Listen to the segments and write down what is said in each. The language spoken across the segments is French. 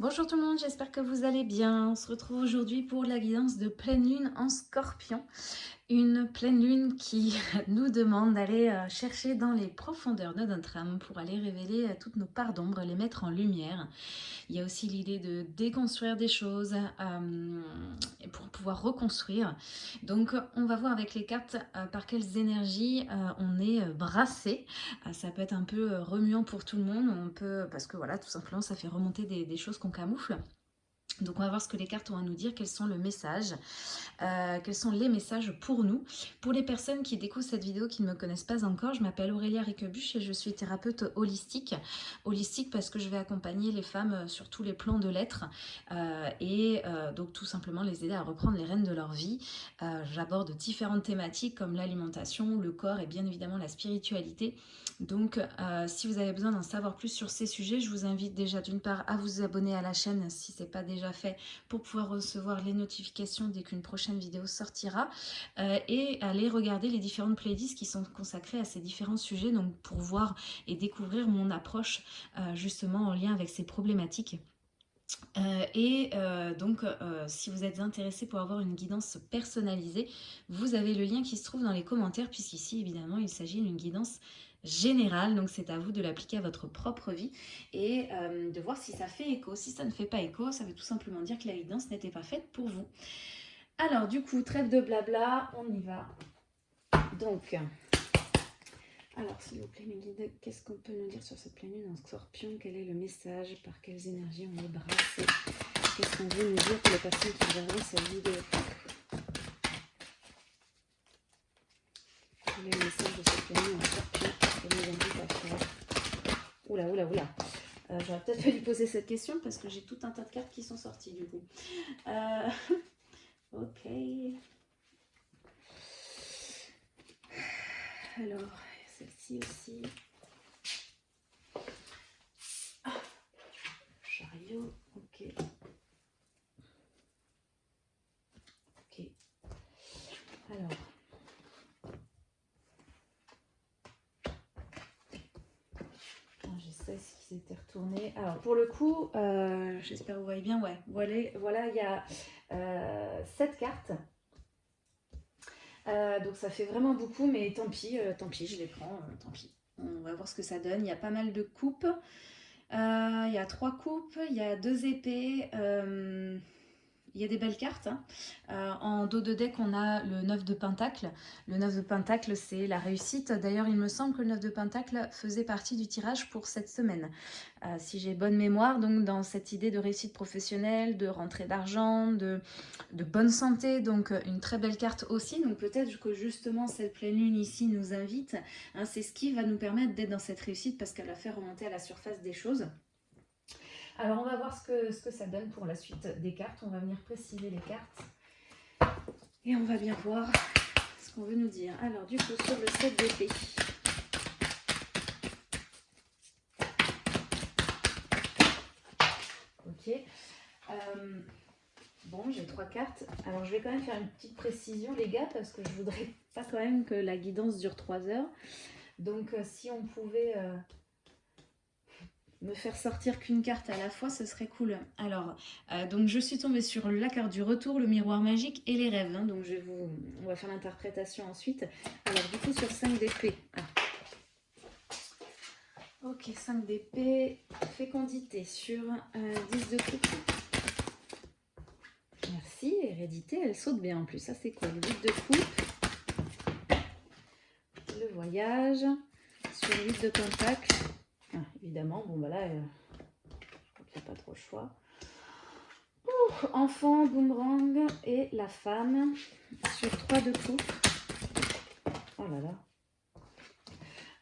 Bonjour tout le monde, j'espère que vous allez bien. On se retrouve aujourd'hui pour la guidance de pleine lune en scorpion. Une pleine lune qui nous demande d'aller euh, chercher dans les profondeurs de notre âme pour aller révéler euh, toutes nos parts d'ombre, les mettre en lumière. Il y a aussi l'idée de déconstruire des choses euh, pour pouvoir reconstruire. Donc on va voir avec les cartes par quelles énergies on est brassé. ça peut être un peu remuant pour tout le monde, on peut, parce que voilà, tout simplement ça fait remonter des, des choses qu'on camoufle. Donc on va voir ce que les cartes ont à nous dire, quels sont le message, euh, quels sont les messages pour nous. Pour les personnes qui découvrent cette vidéo qui ne me connaissent pas encore, je m'appelle Aurélia Riquebuche et je suis thérapeute holistique. Holistique parce que je vais accompagner les femmes sur tous les plans de l'être euh, et euh, donc tout simplement les aider à reprendre les rênes de leur vie. J'aborde différentes thématiques comme l'alimentation, le corps et bien évidemment la spiritualité. Donc si vous avez besoin d'en savoir plus sur ces sujets, je vous invite déjà d'une part à vous abonner à la chaîne si ce n'est pas déjà fait pour pouvoir recevoir les notifications dès qu'une prochaine vidéo sortira euh, et aller regarder les différentes playlists qui sont consacrées à ces différents sujets donc pour voir et découvrir mon approche euh, justement en lien avec ces problématiques. Euh, et donc, si vous êtes intéressé pour avoir une guidance personnalisée, vous avez le lien qui se trouve dans les commentaires, puisqu'ici, évidemment, il s'agit d'une guidance général, donc c'est à vous de l'appliquer à votre propre vie et euh, de voir si ça fait écho. Si ça ne fait pas écho, ça veut tout simplement dire que la guidance n'était pas faite pour vous. Alors du coup, trêve de blabla, on y va. Donc, alors s'il vous plaît mes guides, qu'est-ce qu'on peut nous dire sur cette pleine lune en scorpion? Quel est le message? Par quelles énergies on est brassé Qu'est-ce qu'on veut nous dire pour les personnes qui verront cette vidéo Quel est le message de cette pleine lune en scorpion Oula, oula, oula. Euh, J'aurais peut-être fallu poser cette question parce que j'ai tout un tas de cartes qui sont sorties du coup. Euh, ok. Alors, celle-ci aussi. Ah, chariot. Ok. Alors. S'était retourné. Alors pour le coup, euh, j'espère que vous voyez bien, ouais, voilà, voilà il y a euh, 7 cartes. Euh, donc ça fait vraiment beaucoup, mais tant pis, euh, tant pis, je les prends, tant pis. On va voir ce que ça donne. Il y a pas mal de coupes. il y a trois coupes, il y a deux épées. Il y a des belles cartes. Hein. Euh, en dos de deck, on a le 9 de Pentacle. Le 9 de Pentacle, c'est la réussite. D'ailleurs, il me semble que le 9 de Pentacle faisait partie du tirage pour cette semaine. Euh, si j'ai bonne mémoire, donc dans cette idée de réussite professionnelle, de rentrée d'argent, de, bonne santé, donc une très belle carte aussi. Donc peut-être que justement cette pleine lune ici nous invite. Hein, c'est ce qui va nous permettre d'être dans cette réussite parce qu'elle a fait remonter à la surface des choses. Alors, on va voir ce que, ça donne pour la suite des cartes. On va venir préciser les cartes. Et on va bien voir ce qu'on veut nous dire. Alors, du coup, sur le 7 d'épée. Ok. Euh, bon, j'ai trois cartes. Alors, je vais quand même faire une petite précision, les gars, parce que je voudrais pas quand même que la guidance dure trois heures. Donc, euh, si on pouvait... Euh, me faire sortir qu'une carte à la fois, ce serait cool. Alors, euh, donc je suis tombée sur la carte du retour, le miroir magique et les rêves. Hein. donc je vous, on va faire l'interprétation ensuite. Alors du coup sur 5 d'épée. Ah. Ok, 5 d'épée, fécondité sur 10 euh, de coupe. Merci, hérédité, elle saute bien en plus. Ça c'est quoi Le 8 de coupe. Le voyage. Sur 8 de pentacle évidemment, bon bah là, euh, je crois qu'il n'y a pas trop le choix. enfant, boomerang et la femme sur 3 de coupe. Oh là là.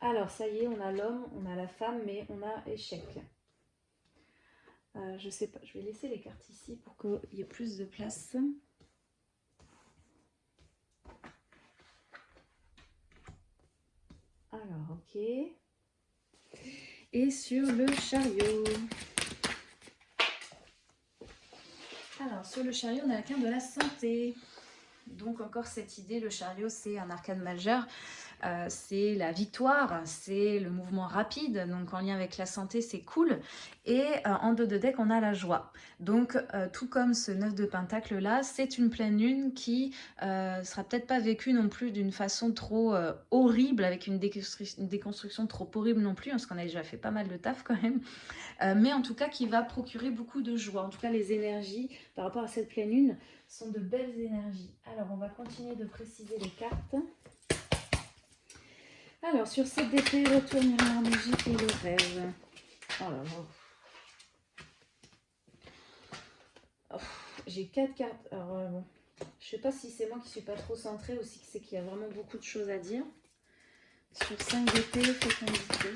Alors, ça y est, on a l'homme, on a la femme, mais on a échec. Euh, je sais pas, je vais laisser les cartes ici pour qu'il y ait plus de place. Alors, ok et sur le chariot. Alors, sur le chariot, on a la carte de la santé. Donc encore cette idée, le chariot c'est un arcane majeur, euh, c'est la victoire, c'est le mouvement rapide, donc en lien avec la santé c'est cool. Et euh, en dos de deck on a la joie. Donc euh, tout comme ce 9 de pentacle là, c'est une pleine lune qui sera peut-être pas vécue non plus d'une façon trop horrible, avec une, déconstruction trop horrible non plus, hein, parce qu'on a déjà fait pas mal de taf quand même. mais en tout cas qui va procurer beaucoup de joie. En tout cas les énergies par rapport à cette pleine lune sont de belles énergies. Alors on va continuer de préciser les cartes. Alors, sur cette DP, retour miroir magique et le rêve. Oh là là. Oh, j'ai quatre cartes. Alors, euh, bon. Je sais pas si c'est moi qui suis pas trop centrée aussi, c'est qu'il y a vraiment beaucoup de choses à dire. Sur 5 DP, fécondité.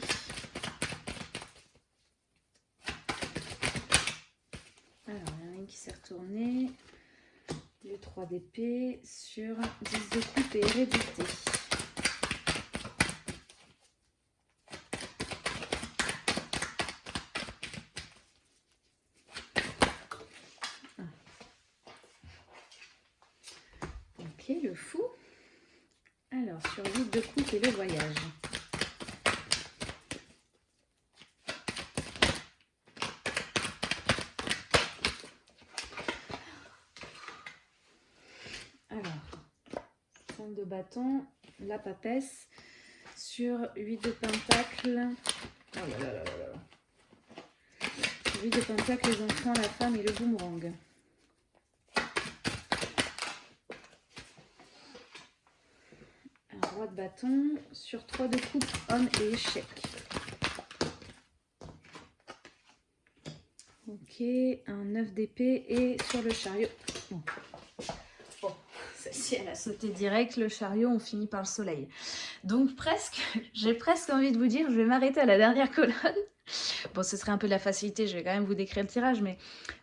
Alors, il y en a une qui s'est retournée. Le 3 d'épée sur 10 de coupe et hérédité. le fou. Alors, sur 8 de coupe et le voyage. Alors, 5 de la papesse, sur 8 de pentacle. Oh là là là là 8 de pentacle, les enfants, la femme et le boomerang. de bâton sur 3 de coupe, homme et échec. Ok, un 9 d'épée et sur le chariot. Celle-ci elle a sauté direct, le chariot on finit par le soleil. Donc presque, j'ai presque envie de vous dire, je vais m'arrêter à la dernière colonne Bon, ce serait un peu de la facilité, je vais quand même vous décrire le tirage, mais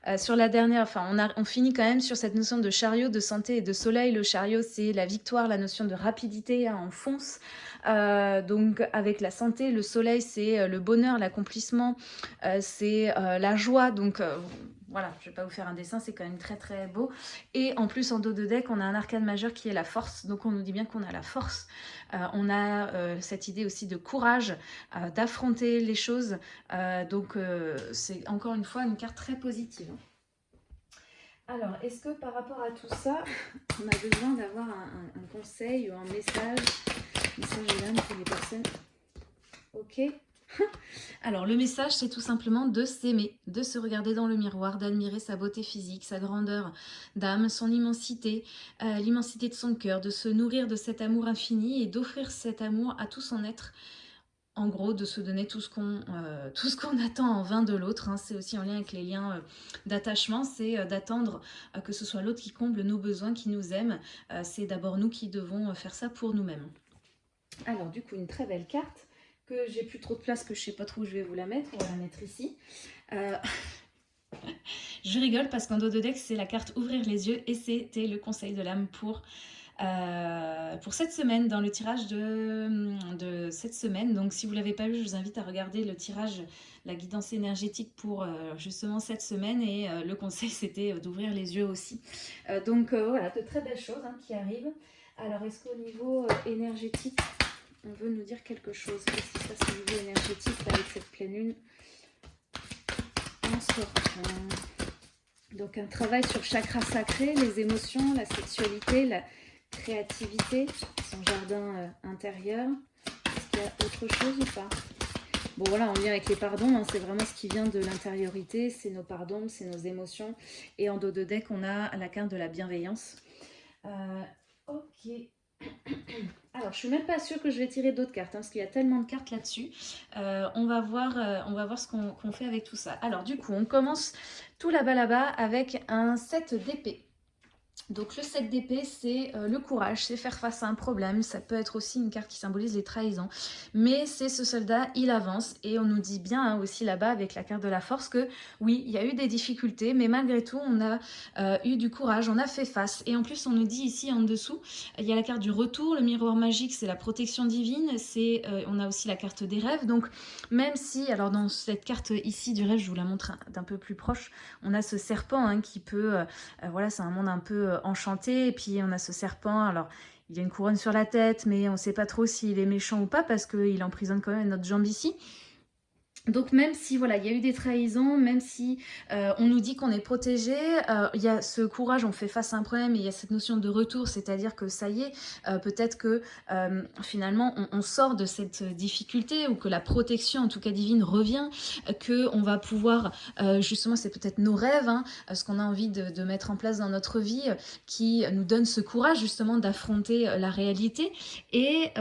euh, sur la dernière, enfin, on finit quand même sur cette notion de chariot, de santé et de soleil. Le chariot, c'est la victoire, la notion de rapidité, hein, on fonce. Euh, donc, avec la santé, le soleil, c'est euh, le bonheur, l'accomplissement, c'est la joie. Donc, voilà, je ne vais pas vous faire un dessin, c'est quand même très très beau. Et en plus, en dos de deck, on a un arcane majeur qui est la force. Donc on nous dit bien qu'on a la force. Euh, on a euh, cette idée aussi de courage, euh, d'affronter les choses. donc c'est encore une fois une carte très positive. Alors, est-ce que par rapport à tout ça, on a besoin d'avoir un, conseil ou un message, message pour les personnes Ok Alors, le message, c'est tout simplement de s'aimer, de se regarder dans le miroir, d'admirer sa beauté physique, sa grandeur d'âme, son immensité, euh, l'immensité de son cœur, de se nourrir de cet amour infini et d'offrir cet amour à tout son être. En gros, de se donner tout ce qu'on euh, attend en vain de l'autre. Hein. C'est aussi en lien avec les liens euh, d'attachement, c'est d'attendre que ce soit l'autre qui comble nos besoins, qui nous aime. c'est d'abord nous qui devons faire ça pour nous-mêmes. Alors, du coup, une très belle carte que j'ai plus trop de place, que je sais pas trop où je vais vous la mettre. On va la mettre ici. Euh, je rigole parce qu'en dos de deck, c'est la carte Ouvrir les yeux et c'était le conseil de l'âme pour, euh, pour cette semaine, dans le tirage de, de cette semaine. Donc si vous ne l'avez pas vu, je vous invite à regarder le tirage, la guidance énergétique pour euh, justement cette semaine et le conseil c'était d'ouvrir les yeux aussi. donc voilà, de très belles choses hein, qui arrivent. Alors est-ce qu'au niveau énergétique, on veut nous dire quelque chose. Qu'est-ce qui se niveau énergétique avec cette pleine lune en sortant Donc un travail sur chakra sacré, les émotions, la sexualité, la créativité, son jardin euh, intérieur. Est-ce qu'il y a autre chose ou pas? Bon voilà, on vient avec les pardons, hein, c'est vraiment ce qui vient de l'intériorité, c'est nos pardons, c'est nos émotions. Et en dos de deck, on a la carte de la bienveillance. Euh, ok. Alors, je suis même pas sûre que je vais tirer d'autres cartes, hein, parce qu'il y a tellement de cartes là-dessus. Euh, on, va voir, euh, on va voir ce qu'on fait avec tout ça. Alors, du coup, on commence tout là-bas, là-bas, avec un set d'épée. Donc le 7 d'épée, c'est euh, le courage, c'est faire face à un problème. Ça peut être aussi une carte qui symbolise les trahisons. Mais c'est ce soldat, il avance. Et on nous dit bien hein, aussi là-bas avec la carte de la force que oui, il y a eu des difficultés, mais malgré tout, on a euh, eu du courage, on a fait face. Et en plus, on nous dit ici en dessous, il y a la carte du retour, le miroir magique, c'est la protection divine. euh, On a aussi la carte des rêves. Donc même si, alors dans cette carte ici du rêve, je vous la montre d'un peu plus proche, on a ce serpent hein, qui peut, voilà, c'est un monde un peu enchanté. Et puis on a ce serpent, alors il a une couronne sur la tête, mais on ne sait pas trop s'il est méchant ou pas, parce qu'il emprisonne quand même notre jambe ici. Donc même si voilà, il y a eu des trahisons, même si euh, on nous dit qu'on est protégé, euh, il y a ce courage, on fait face à un problème, et il y a cette notion de retour, c'est-à-dire que ça y est, euh, peut-être que finalement on, sort de cette difficulté ou que la protection, en tout cas divine, revient, que on va pouvoir, justement, c'est peut-être nos rêves, hein, ce qu'on a envie de, de, mettre en place dans notre vie, qui nous donne ce courage justement d'affronter la réalité. Et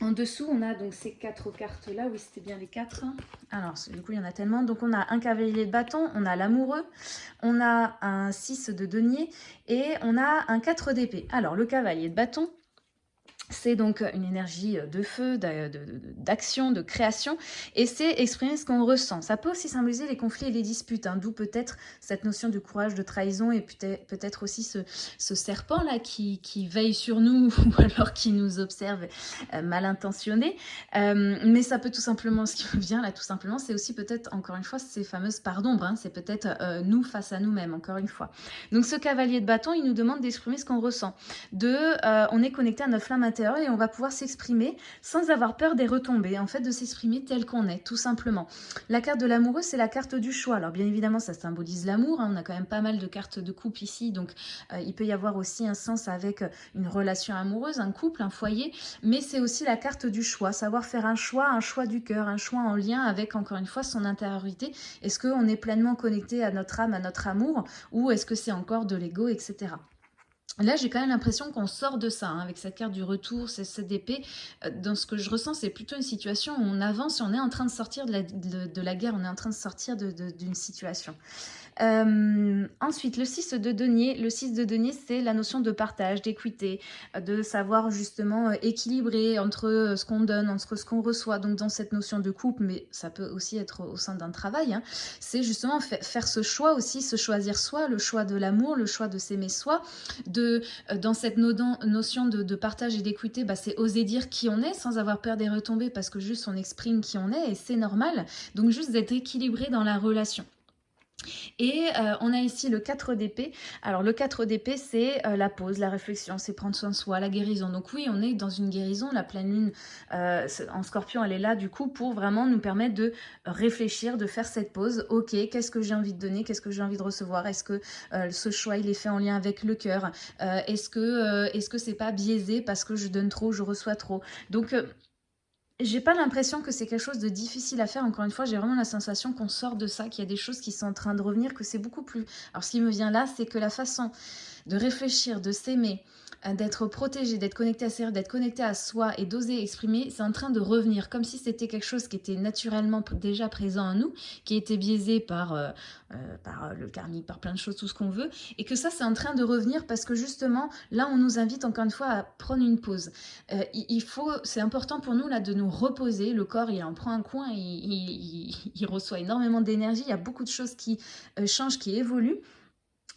en dessous, on a donc ces quatre cartes-là. Oui, c'était bien les quatre. Alors, du coup, il y en a tellement. Donc, on a un cavalier de bâton, on a l'amoureux, on a un 6 de denier et on a un 4 d'épée. Alors, le cavalier de bâton, c'est donc une énergie de feu, d'action, de, création, et c'est exprimer ce qu'on ressent. Ça peut aussi symboliser les conflits et les disputes, hein, d'où peut-être cette notion de courage, de trahison, et peut-être aussi ce, serpent-là qui, veille sur nous, ou alors qui nous observe euh, mal intentionné. Euh, mais ça peut tout simplement, ce qui me vient là, tout simplement, c'est aussi peut-être, encore une fois, ces fameuses parts d'ombre, hein. c'est peut-être euh, nous face à nous-mêmes, encore une fois. Donc ce cavalier de bâton, il nous demande d'exprimer ce qu'on ressent. De, on est connecté à notre flamme intérieure, et on va pouvoir s'exprimer sans avoir peur des retombées, en fait de s'exprimer tel qu'on est, tout simplement. La carte de l'amoureux, c'est la carte du choix. Alors bien évidemment, ça symbolise l'amour, hein. on a quand même pas mal de cartes de couple ici, donc euh, il peut y avoir aussi un sens avec une relation amoureuse, un couple, un foyer, mais c'est aussi la carte du choix, savoir faire un choix, un choix du cœur, un choix en lien avec, encore une fois, son intériorité. Est-ce qu'on est pleinement connecté à notre âme, à notre amour, ou est-ce que c'est encore de l'ego, etc. Là, j'ai quand même l'impression qu'on sort de ça, hein, avec cette carte du retour, cette épée. Euh, dans ce que je ressens, c'est plutôt une situation où on avance et on est en train de sortir de la guerre, on est en train de sortir d'une situation. Euh, ensuite, le 6 de denier. Le 6 de denier, c'est la notion de partage, d'équité, de savoir justement euh, équilibrer entre euh, ce qu'on donne, entre ce qu'on reçoit. Donc dans cette notion de couple, mais ça peut aussi être au sein d'un travail, hein, c'est justement faire ce choix aussi, se choisir soi, le choix de l'amour, le choix de s'aimer soi. De, dans cette notion de, partage et d'équité, bah, c'est oser dire qui on est sans avoir peur des retombées parce que juste on exprime qui on est et c'est normal. Donc juste d'être équilibré dans la relation. Et euh, on a ici le 4 d'épée. Alors le 4 d'épée, c'est euh, la pause, la réflexion, c'est prendre soin de soi, la guérison. Donc oui, on est dans une guérison. La pleine lune euh, en scorpion, elle est là du coup pour vraiment nous permettre de réfléchir, de faire cette pause. Ok, qu'est-ce que j'ai envie de donner? Qu'est-ce que j'ai envie de recevoir? Est-ce que ce choix, il est fait en lien avec le cœur? Est-ce que est-ce que c'est pas biaisé parce que je donne trop, je reçois trop? Donc j'ai pas l'impression que c'est quelque chose de difficile à faire. Encore une fois, j'ai vraiment la sensation qu'on sort de ça, qu'il y a des choses qui sont en train de revenir, que c'est beaucoup plus... Alors, ce qui me vient là, c'est que la façon de réfléchir, de s'aimer, d'être protégé, d'être connecté à d'être connecté à soi et d'oser exprimer, c'est en train de revenir, comme si c'était quelque chose qui était naturellement déjà présent en nous, qui était biaisé par, euh, euh, par le karmique, par plein de choses, tout ce qu'on veut, et que ça, c'est en train de revenir parce que justement, là, on nous invite encore une fois à prendre une pause. il faut, c'est important pour nous, là, de nous reposer. Le corps, il en prend un coin, il reçoit énormément d'énergie, il y a beaucoup de choses qui changent, qui évoluent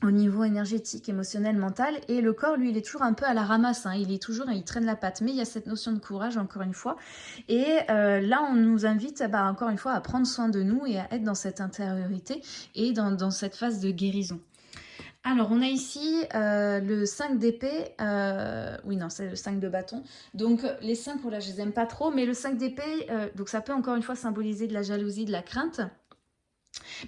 au niveau énergétique, émotionnel, mental. Et le corps, lui, il est toujours un peu à la ramasse. Hein. Il est toujours, il traîne la patte. Mais il y a cette notion de courage, encore une fois. Et euh, là, on nous invite, bah, encore une fois, à prendre soin de nous et à être dans cette intériorité et dans, cette phase de guérison. Alors, on a ici euh, le 5 d'épée. Euh, oui, non, c'est le 5 de bâton. Donc, les 5, là, je les aime pas trop. Mais le 5 d'épée, donc ça peut encore une fois symboliser de la jalousie, de la crainte.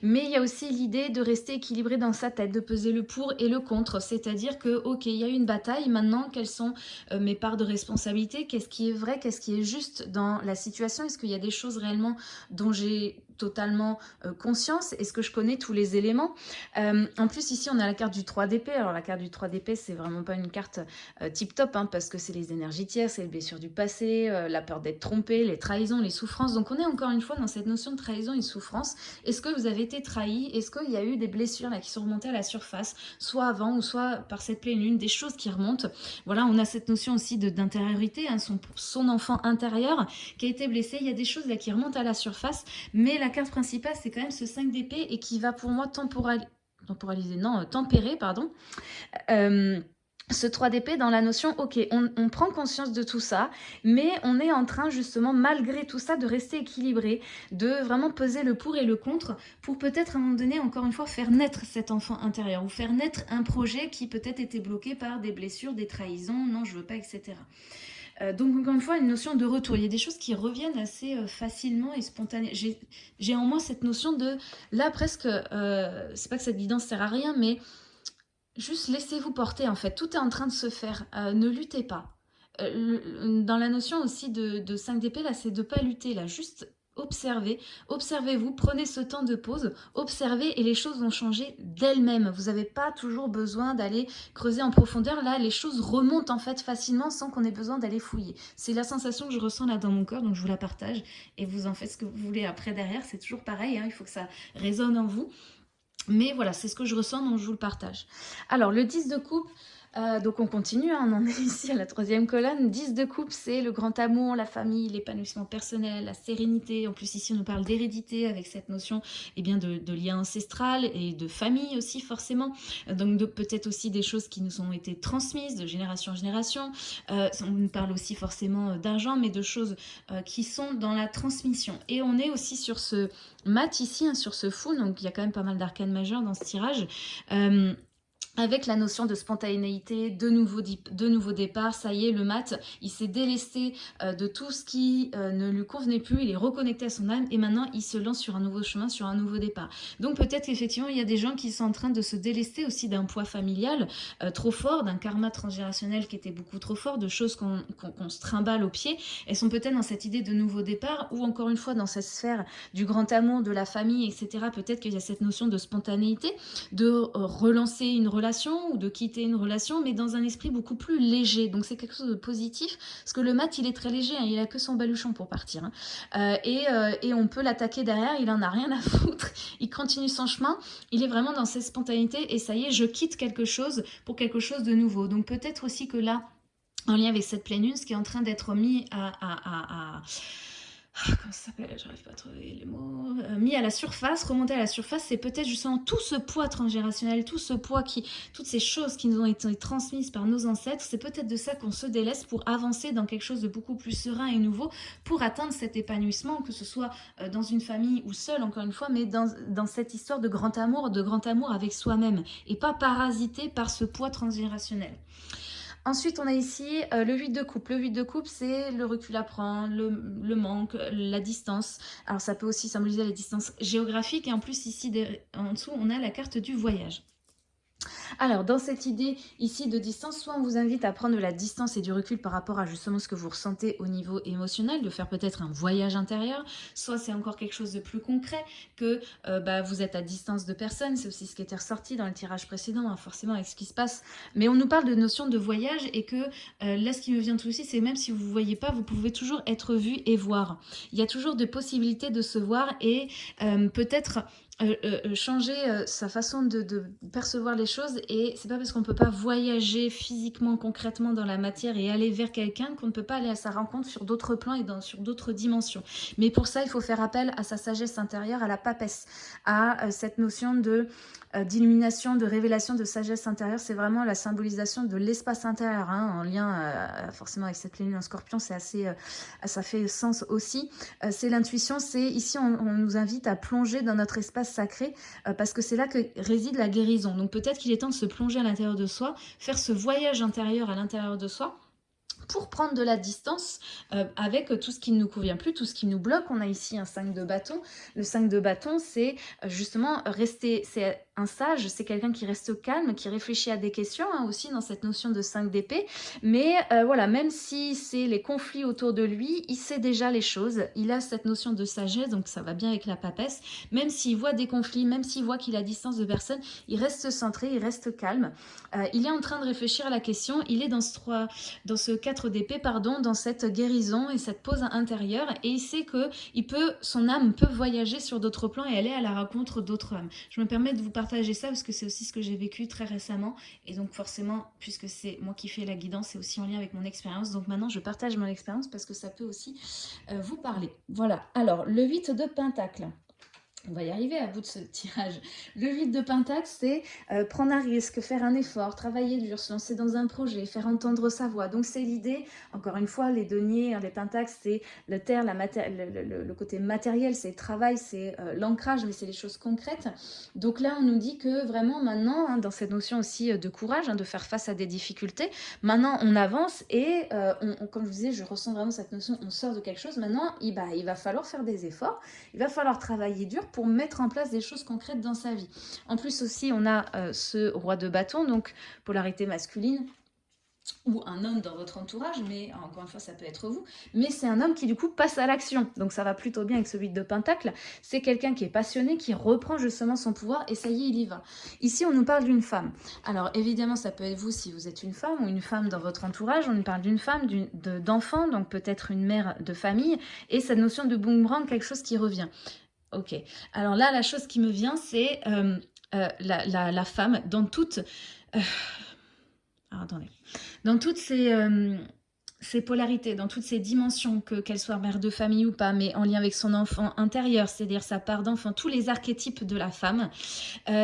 Mais il y a aussi l'idée de rester équilibré dans sa tête, de peser le pour et le contre. C'est-à-dire que, ok, il y a une bataille, maintenant, quelles sont euh, mes parts de responsabilité? Qu'est-ce qui est vrai? Qu'est-ce qui est juste dans la situation? Est-ce qu'il y a des choses réellement dont j'ai totalement euh, conscience Est-ce que je connais tous les éléments euh, En plus, ici, on a la carte du 3 d'épée. Alors, la carte du 3 d'épée, c'est vraiment pas une carte euh, tip-top, hein, parce que c'est les énergies tierces, c'est les blessures du passé, la peur d'être trompé, les trahisons, les souffrances. Donc, on est encore une fois dans cette notion de trahison et souffrance. Est-ce que vous avez été trahi? Est-ce qu'il y a eu des blessures là, qui sont remontées à la surface, soit avant ou soit par cette pleine lune, des choses qui remontent? Voilà, on a cette notion aussi d'intériorité, hein, son, son enfant intérieur qui a été blessé. Il y a des choses là qui remontent à la surface, mais la carte principale, c'est quand même ce 5 d'épée et qui va pour moi temporaliser, non, tempérer, pardon. Euh, ce 3 d'épée dans la notion, ok, on, prend conscience de tout ça, mais on est en train justement, malgré tout ça, de rester équilibré, de vraiment peser le pour et le contre, pour peut-être à un moment donné, encore une fois, faire naître cet enfant intérieur, ou faire naître un projet qui peut-être était bloqué par des blessures, des trahisons, non, je veux pas, etc. Euh, donc encore une fois, une notion de retour. Il y a des choses qui reviennent assez euh, facilement et spontanément. J'ai en moi cette notion de, là presque, euh, c'est pas que cette guidance sert à rien, mais Juste laissez-vous porter en fait, tout est en train de se faire, ne luttez pas. Dans la notion aussi de, 5 d'épée, là, c'est de pas lutter, là, juste observez, observez-vous, prenez ce temps de pause, observez et les choses vont changer d'elles-mêmes. Vous n'avez pas toujours besoin d'aller creuser en profondeur, là, les choses remontent en fait facilement sans qu'on ait besoin d'aller fouiller. C'est la sensation que je ressens là dans mon corps, donc je vous la partage et vous en faites ce que vous voulez après derrière, c'est toujours pareil, hein, il faut que ça résonne en vous. Mais voilà, c'est ce que je ressens, donc je vous le partage. Alors, le 10 de coupe, euh, donc on continue, hein, on en est ici à la troisième colonne. 10 de coupe, c'est le grand amour, la famille, l'épanouissement personnel, la sérénité. En plus ici on nous parle d'hérédité avec cette notion eh bien, de, lien ancestral et de famille aussi forcément. Donc peut-être aussi des choses qui nous ont été transmises de génération en génération. Euh, on nous parle aussi forcément d'argent, mais de choses euh, qui sont dans la transmission. Et on est aussi sur ce mat ici, hein, sur ce fou, donc il y a quand même pas mal d'arcanes majeures dans ce tirage avec la notion de spontanéité, de nouveau, de nouveau départ, ça y est, le mat, il s'est délesté euh, de tout ce qui euh, ne lui convenait plus, il est reconnecté à son âme et maintenant il se lance sur un nouveau chemin, sur un nouveau départ. Donc peut-être qu'effectivement il y a des gens qui sont en train de se délester aussi d'un poids familial euh, trop fort, d'un karma transgénérationnel qui était beaucoup trop fort, de choses qu'on se trimballe au pied. Elles sont peut-être dans cette idée de nouveau départ ou encore une fois dans cette sphère du grand amour, de la famille, etc. Peut-être qu'il y a cette notion de spontanéité, de relancer une relation ou de quitter une relation, mais dans un esprit beaucoup plus léger. Donc c'est quelque chose de positif, parce que le mat, il est très léger, hein, il a que son baluchon pour partir. Hein. Euh, et, euh, et, on peut l'attaquer derrière, il en a rien à foutre, il continue son chemin, il est vraiment dans cette spontanéité, et ça y est, je quitte quelque chose pour quelque chose de nouveau. Donc peut-être aussi que là, en lien avec cette pleine lune, ce qui est en train d'être mis à, comment ça s'appelle? J'arrive pas à trouver les mots. Euh, mis à la surface, remonter à la surface, c'est peut-être justement tout ce poids transgénérationnel, tout ce poids qui, toutes ces choses qui nous ont été transmises par nos ancêtres, c'est peut-être de ça qu'on se délaisse pour avancer dans quelque chose de beaucoup plus serein et nouveau, pour atteindre cet épanouissement, que ce soit euh, dans une famille ou seul, encore une fois, mais dans, dans cette histoire de grand amour, de grand amour avec soi-même, et pas parasité par ce poids transgénérationnel. Ensuite, on a ici euh, le 8 de coupe. Le 8 de coupe, c'est le recul à prendre, le, manque, la distance. Alors, ça peut aussi symboliser la distance géographique. Et en plus, ici, en dessous, on a la carte du voyage. Alors, dans cette idée ici de distance, soit on vous invite à prendre de la distance et du recul par rapport à justement ce que vous ressentez au niveau émotionnel, de faire peut-être un voyage intérieur, soit c'est encore quelque chose de plus concret, que euh, bah, vous êtes à distance de personne, c'est aussi ce qui était ressorti dans le tirage précédent, hein, forcément avec ce qui se passe. Mais on nous parle de notion de voyage et que euh, là, ce qui me vient tout aussi, c'est même si vous ne voyez pas, vous pouvez toujours être vu et voir. Il y a toujours des possibilités de se voir et euh, peut-être euh, euh, euh, changer sa façon de, percevoir les choses et c'est pas parce qu'on peut pas voyager physiquement, concrètement dans la matière et aller vers quelqu'un qu'on ne peut pas aller à sa rencontre sur d'autres plans et sur d'autres dimensions. Mais pour ça, il faut faire appel à sa sagesse intérieure, à la papesse, à cette notion de d'illumination, de révélation, de sagesse intérieure. C'est vraiment la symbolisation de l'espace intérieur, hein, en lien forcément avec cette pleine en scorpion, c'est assez, ça fait sens aussi. c'est l'intuition, c'est ici on nous invite à plonger dans notre espace sacré, euh, parce que c'est là que réside la guérison. Donc peut-être qu'il est temps de se plonger à l'intérieur de soi, faire ce voyage intérieur à l'intérieur de soi, pour prendre de la distance euh, avec tout ce qui ne nous convient plus, tout ce qui nous bloque. On a ici un 5 de bâton. Le 5 de bâton, c'est euh, justement rester, c'est un sage, c'est quelqu'un qui reste calme, qui réfléchit à des questions hein, aussi dans cette notion de 5 d'épée. Mais euh, voilà, même si c'est les conflits autour de lui, il sait déjà les choses. Il a cette notion de sagesse, donc ça va bien avec la papesse. Même s'il voit des conflits, même s'il voit qu'il a distance de personne, il reste centré, il reste calme. Euh, il est en train de réfléchir à la question. Il est dans ce, 3, dans ce 4 d'épée, pardon, dans cette guérison et cette pause intérieure. Et il sait que il peut, son âme peut voyager sur d'autres plans et aller à la rencontre d'autres âmes. Je me permets de vous parler partager ça parce que c'est aussi ce que j'ai vécu très récemment. Et donc forcément, puisque c'est moi qui fais la guidance, c'est aussi en lien avec mon expérience. Donc maintenant, je partage mon expérience parce que ça peut aussi euh, vous parler. Voilà. Alors, le 8 de Pentacle. On va y arriver à bout de ce tirage. Le 8 de Pentacle, c'est euh, prendre un risque, faire un effort, travailler dur, se lancer dans un projet, faire entendre sa voix. Donc c'est l'idée, encore une fois, les deniers, hein, les Pentacles, c'est le terre, la le, le, côté matériel, c'est le travail, c'est euh, l'ancrage, mais c'est les choses concrètes. Donc là, on nous dit que vraiment maintenant, hein, dans cette notion aussi euh, de courage, hein, de faire face à des difficultés, maintenant on avance et, comme je vous disais, je ressens vraiment cette notion, on sort de quelque chose. Maintenant, il, bah, il va falloir faire des efforts, il va falloir travailler dur pour mettre en place des choses concrètes dans sa vie. En plus aussi, on a euh, ce roi de bâton, donc polarité masculine, ou un homme dans votre entourage, mais encore une fois, ça peut être vous, mais c'est un homme qui du coup passe à l'action, donc ça va plutôt bien avec ce 8 de Pentacle, c'est quelqu'un qui est passionné, qui reprend justement son pouvoir, et ça y est, il y va. Ici, on nous parle d'une femme. Alors évidemment, ça peut être vous si vous êtes une femme, ou une femme dans votre entourage, on nous parle d'une femme, d'enfant, donc peut-être une mère de famille, et cette notion de boomerang, quelque chose qui revient. Ok. Alors là, la chose qui me vient, c'est euh, euh, la, femme dans toutes... Euh, attendez. Dans toutes ces, polarités, dans toutes ces dimensions, qu'elle soit mère de famille ou pas, mais en lien avec son enfant intérieur, c'est-à-dire sa part d'enfant, tous les archétypes de la femme,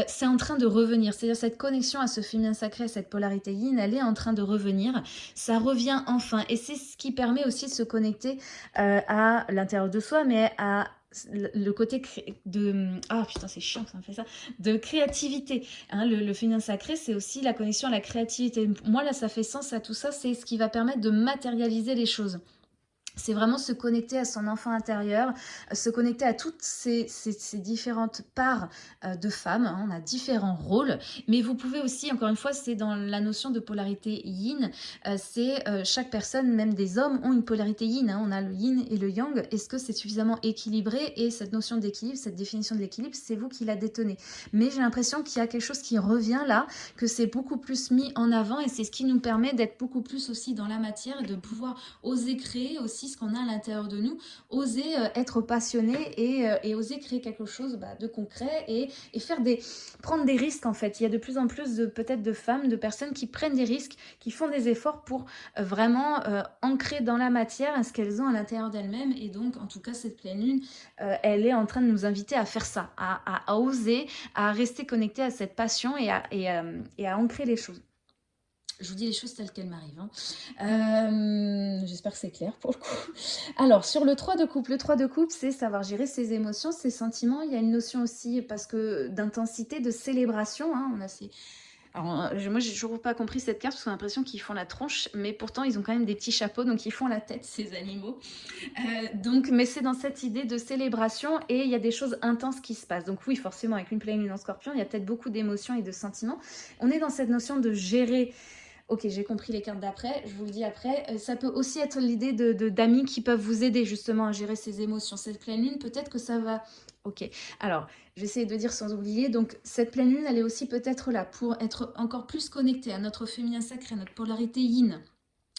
c'est en train de revenir. C'est-à-dire cette connexion à ce féminin sacré, cette polarité yin, elle est en train de revenir. Ça revient enfin. Et c'est ce qui permet aussi de se connecter à l'intérieur de soi, mais à le côté de ah putain c'est chiant ça me fait ça de créativité hein, le, le, féminin sacré c'est aussi la connexion à la créativité. Moi là ça fait sens à tout ça c'est ce qui va permettre de matérialiser les choses c'est vraiment se connecter à son enfant intérieur, se connecter à toutes ces, différentes parts euh, de femmes. Hein. On a différents rôles, mais vous pouvez aussi, encore une fois, c'est dans la notion de polarité yin, euh, c'est euh, chaque personne, même des hommes, ont une polarité yin. Hein. On a le yin et le yang. Est-ce que c'est suffisamment équilibré? Et cette notion d'équilibre, cette définition de l'équilibre, c'est vous qui la détenez. Mais j'ai l'impression qu'il y a quelque chose qui revient là, que c'est beaucoup plus mis en avant et c'est ce qui nous permet d'être beaucoup plus aussi dans la matière de pouvoir oser créer aussi ce qu'on a à l'intérieur de nous, oser euh, être passionné et, euh, et, oser créer quelque chose bah, de concret et, faire des, prendre des risques en fait. Il y a de plus en plus de peut-être de femmes, de personnes qui prennent des risques, qui font des efforts pour euh, vraiment ancrer dans la matière ce qu'elles ont à l'intérieur d'elles-mêmes et donc en tout cas cette pleine lune, elle est en train de nous inviter à faire ça, à, oser, à rester connecté à cette passion et à ancrer les choses. Je vous dis les choses telles qu'elles m'arrivent. Hein. Euh, j'espère que c'est clair pour le coup. Alors, sur le 3 de coupe, le 3 de coupe, c'est savoir gérer ses émotions, ses sentiments. Il y a une notion aussi, parce que d'intensité, de célébration. Hein. on a ces... Alors, euh, moi, j'ai toujours pas compris cette carte parce qu'on a l'impression qu'ils font la tronche, mais pourtant, ils ont quand même des petits chapeaux, donc ils font la tête, ces animaux. Euh, donc, mais c'est dans cette idée de célébration et il y a des choses intenses qui se passent. Donc oui, forcément, avec une pleine lune en scorpion, il y a peut-être beaucoup d'émotions et de sentiments. On est dans cette notion de gérer Ok, j'ai compris les cartes d'après, je vous le dis après. Euh, ça peut aussi être l'idée d'amis de, qui peuvent vous aider justement à gérer ces émotions. Cette pleine lune, peut-être que ça va... Ok, alors, j'essaie de dire sans oublier. Donc, cette pleine lune, elle est aussi peut-être là pour être encore plus connectée à notre féminin sacré, à notre polarité yin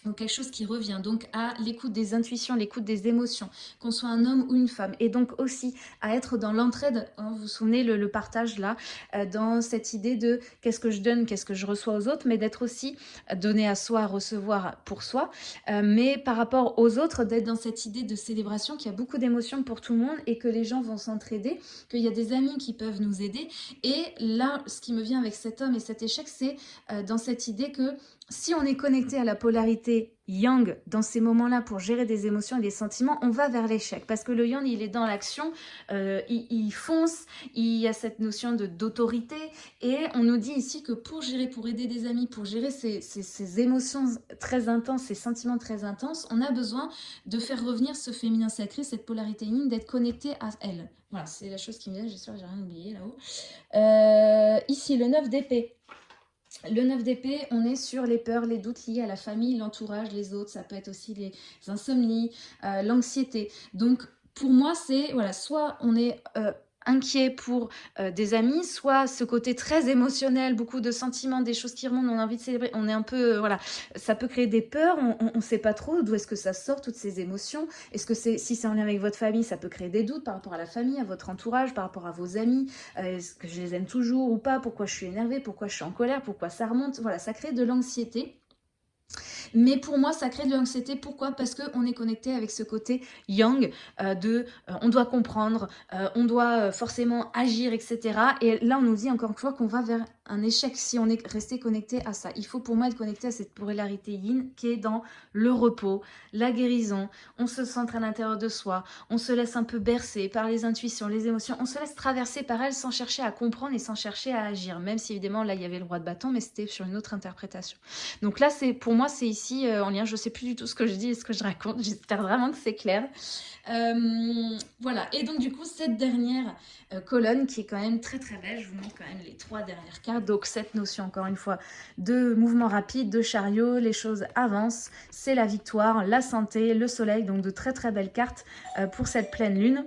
donc quelque chose qui revient donc à l'écoute des intuitions, l'écoute des émotions, qu'on soit un homme ou une femme. Et donc aussi à être dans l'entraide, hein, vous vous souvenez le, partage là, euh, dans cette idée de qu'est-ce que je donne, qu'est-ce que je reçois aux autres, mais d'être aussi donné à soi, recevoir pour soi. Euh, mais par rapport aux autres, d'être dans cette idée de célébration, qu'il y a beaucoup d'émotions pour tout le monde et que les gens vont s'entraider, qu'il y a des amis qui peuvent nous aider. Et là, ce qui me vient avec cet homme et cet échec, c'est euh, dans cette idée que si on est connecté à la polarité yang dans ces moments-là pour gérer des émotions et des sentiments, on va vers l'échec. Parce que le yang, il est dans l'action, euh, il, fonce, il y a cette notion d'autorité. Et on nous dit ici que pour gérer, pour aider des amis, pour gérer ces, ces émotions très intenses, ces sentiments très intenses, on a besoin de faire revenir ce féminin sacré, cette polarité yin, d'être connecté à elle. Voilà, c'est la chose qui me vient, j'espère que j'ai rien oublié là-haut. Euh, ici, le 9 d'épée. Le 9 d'épée, on est sur les peurs, les doutes liés à la famille, l'entourage, les autres. Ça peut être aussi les insomnies, euh, l'anxiété. Donc, pour moi, c'est, voilà, soit on est euh, inquiet pour euh, des amis, soit ce côté très émotionnel, beaucoup de sentiments, des choses qui remontent, on a envie de célébrer, on est un peu, voilà, ça peut créer des peurs, on ne sait pas trop d'où est-ce que ça sort, toutes ces émotions. Est-ce que c'est, si c'est en lien avec votre famille, ça peut créer des doutes par rapport à la famille, à votre entourage, par rapport à vos amis, est-ce que je les aime toujours ou pas, pourquoi je suis énervée, pourquoi je suis en colère, pourquoi ça remonte, voilà, ça crée de l'anxiété. Mais pour moi, ça crée de l'anxiété. Pourquoi? Parce qu'on est connecté avec ce côté yang euh, de euh, on doit comprendre, euh, on doit forcément agir, etc. Et là, on nous dit encore une fois qu'on va vers un échec si on est resté connecté à ça. Il faut pour moi être connecté à cette polarité yin qui est dans le repos, la guérison, on se centre à l'intérieur de soi, on se laisse un peu bercer par les intuitions, les émotions, on se laisse traverser par elles sans chercher à comprendre et sans chercher à agir, même si évidemment là il y avait le roi de bâton, mais c'était sur une autre interprétation. Donc là, c'est pour moi, c'est ici euh, en lien, je sais plus du tout ce que je dis et ce que je raconte, j'espère vraiment que c'est clair. Euh, voilà, et donc du coup, cette dernière euh, colonne qui est quand même très très belle, je vous montre quand même les trois dernières cartes, donc cette notion encore une fois de mouvement rapide, de chariot, les choses avancent, c'est la victoire, la santé, le soleil, donc de très très belles cartes pour cette pleine lune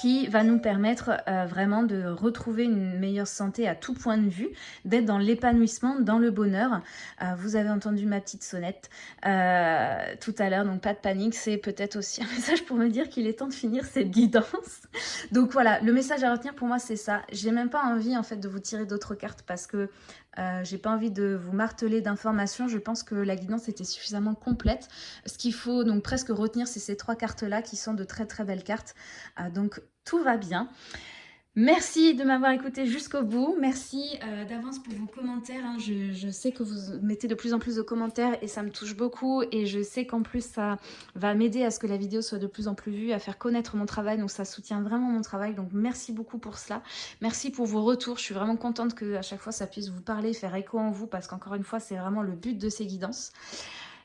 qui va nous permettre euh, vraiment de retrouver une meilleure santé à tout point de vue, d'être dans l'épanouissement, dans le bonheur. Euh, vous avez entendu ma petite sonnette euh, tout à l'heure, donc pas de panique, c'est peut-être aussi un message pour me dire qu'il est temps de finir cette guidance. donc voilà, le message à retenir pour moi c'est ça. J'ai même pas envie en fait de vous tirer d'autres cartes parce que euh, j'ai pas envie de vous marteler d'informations. Je pense que la guidance était suffisamment complète. Ce qu'il faut donc presque retenir, c'est ces trois cartes-là qui sont de très très belles cartes. Donc tout va bien. Merci de m'avoir écouté jusqu'au bout. Merci euh, d'avance pour vos commentaires. Hein. Je, sais que vous mettez de plus en plus de commentaires et ça me touche beaucoup. Et je sais qu'en plus, ça va m'aider à ce que la vidéo soit de plus en plus vue, à faire connaître mon travail. Donc ça soutient vraiment mon travail. Donc merci beaucoup pour cela. Merci pour vos retours. Je suis vraiment contente que à chaque fois, ça puisse vous parler, faire écho en vous. Parce qu'encore une fois, c'est vraiment le but de ces guidances.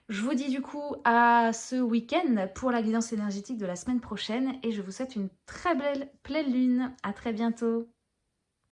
Je vous dis du coup à ce week-end pour la guidance énergétique de la semaine prochaine et je vous souhaite une très belle pleine lune. À très bientôt